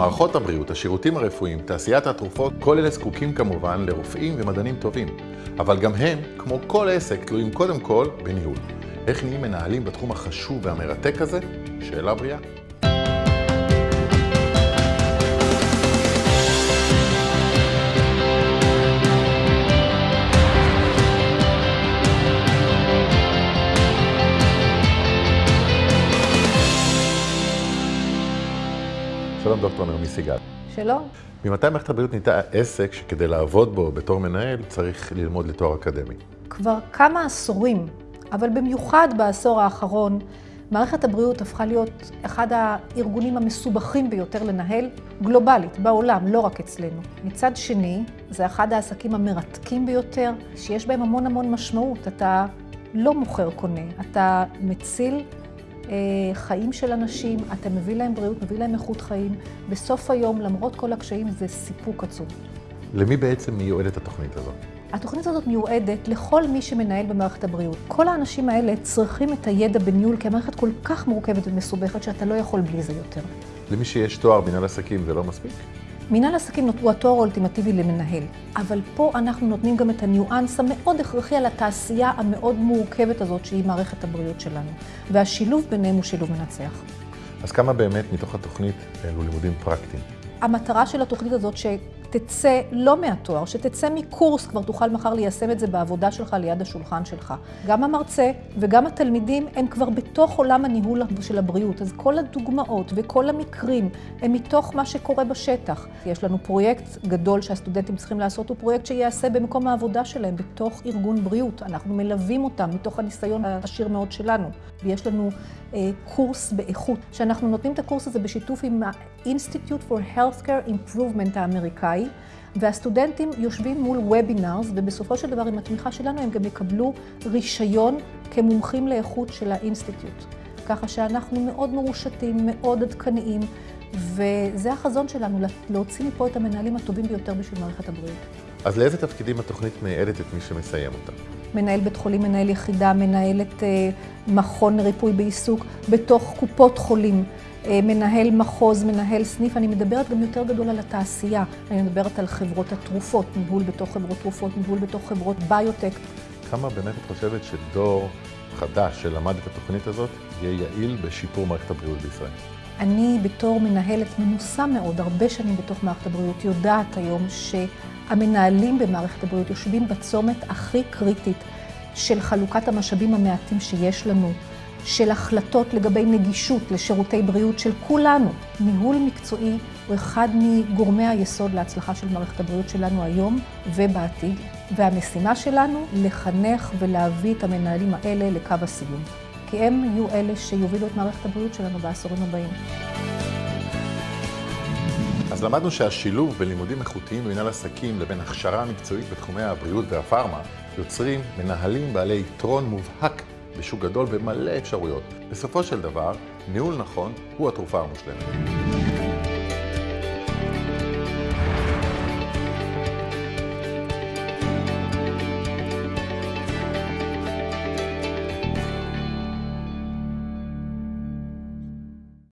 מערכות הבריאות, השירותים הרפואיים, תעשיית התרופות, כל אלה זקוקים כמובן לרופאים ומדענים טובים. אבל גם הם, כמו כל עסק, תלויים קודם כל בניהול. איך נהיים מנהלים בתחום החשוב והמרתק הזה? שאלה בריאה. שלום דוקטור נעמי סיגל. שלום. ממתי מערכת הבריאות נהייתה עסק שכדי לעבוד בו בתור מנהל צריך ללמוד לתואר אקדמי? כבר כמה עשורים, אבל במיוחד בעשור האחרון, מערכת הבריאות הפכה להיות אחד הארגונים המסובכים ביותר לנהל גלובלית, בעולם, לא רק אצלנו. מצד שני, זה אחד העסקים המרתקים ביותר, שיש בהם המון המון משמעות. אתה לא מוכר קונה, אתה מציל חיים של אנשים, אתה מביא להם בריאות, מביא להם איכות חיים. בסוף היום, למרות כל הקשיים, זה סיפוק עצום. למי בעצם מיועדת התוכנית הזאת? התוכנית הזאת מיועדת לכל מי שמנהל במערכת הבריאות. כל האנשים האלה צריכים את הידע בניהול, כי המערכת כל כך מורכבת ומסובכת, שאתה לא יכול בלי זה יותר. למי שיש תואר מנהל עסקים זה לא מספיק? מנהל עסקים הוא התואר האולטימטיבי למנהל, אבל פה אנחנו נותנים גם את הניואנס המאוד הכרחי על התעשייה המאוד מורכבת הזאת שהיא מערכת הבריאות שלנו. והשילוב ביניהם הוא שילוב מנצח. אז כמה באמת מתוך התוכנית אלו לימודים פרקטיים? המטרה של התוכנית הזאת שתצא לא מהתואר, שתצא מקורס, כבר תוכל מחר ליישם את זה בעבודה שלך ליד השולחן שלך. גם המרצה וגם התלמידים הם כבר בתוך עולם הניהול של הבריאות, אז כל הדוגמאות וכל המקרים הם מתוך מה שקורה בשטח. יש לנו פרויקט גדול שהסטודנטים צריכים לעשות, הוא פרויקט שייעשה במקום העבודה שלהם, בתוך ארגון בריאות. אנחנו מלווים אותם מתוך הניסיון העשיר מאוד שלנו. ויש לנו אה, קורס באיכות, שאנחנו נותנים את הקורס הזה בשיתוף עם ה-Institute for Healthcare Improvement האמריקאי, והסטודנטים יושבים מול webinars, ובסופו של דבר עם התמיכה שלנו הם גם יקבלו רישיון כמומחים לאיכות של ה-Institute. ככה שאנחנו מאוד מרושתים, מאוד עדכניים, וזה החזון שלנו, להוציא מפה את המנהלים הטובים ביותר בשביל מערכת הבריאות. אז לאיזה תפקידים התוכנית מייעדת את מי שמסיים אותה? מנהל בית חולים, מנהל יחידה, מנהלת אה, מכון לריפוי בעיסוק, בתוך קופות חולים, אה, מנהל מחוז, מנהל סניף. אני מדברת גם יותר גדול על התעשייה. אני מדברת על חברות התרופות, ניהול בתוך חברות תרופות, ניהול בתוך חברות ביוטק. כמה באמת את חושבת שדור חדש שלמד את התוכנית הזאת יהיה יעיל בשיפור מערכת הבריאות בישראל? אני בתור מנהלת מנוסה מאוד, הרבה שנים בתוך מערכת הבריאות, יודעת היום שהמנהלים במערכת הבריאות יושבים בצומת הכי קריטית של חלוקת המשאבים המעטים שיש לנו, של החלטות לגבי נגישות לשירותי בריאות של כולנו. ניהול מקצועי הוא אחד מגורמי היסוד להצלחה של מערכת הבריאות שלנו היום ובעתיד, והמשימה שלנו לחנך ולהביא את המנהלים האלה לקו הסיום. כי הם יהיו אלה שיובילו את מערכת הבריאות שלנו בעשורים הבאים. אז למדנו שהשילוב בלימודים איכותיים במנהל עסקים לבין הכשרה מקצועית בתחומי הבריאות והפארמה יוצרים מנהלים בעלי יתרון מובהק בשוק גדול ומלא אפשרויות. בסופו של דבר, ניהול נכון הוא התרופה המושלמת.